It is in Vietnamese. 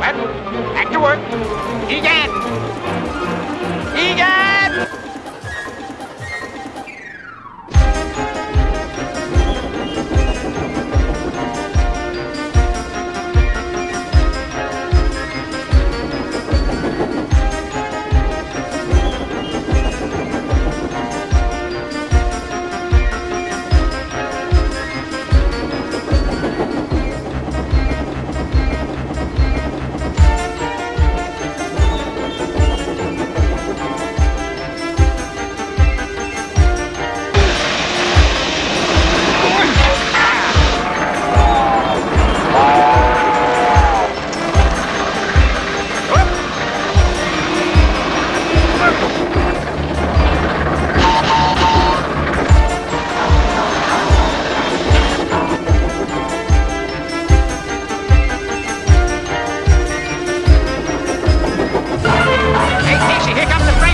Well, back to work. Egan! Here comes the French.